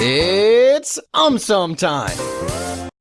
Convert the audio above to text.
It's um time.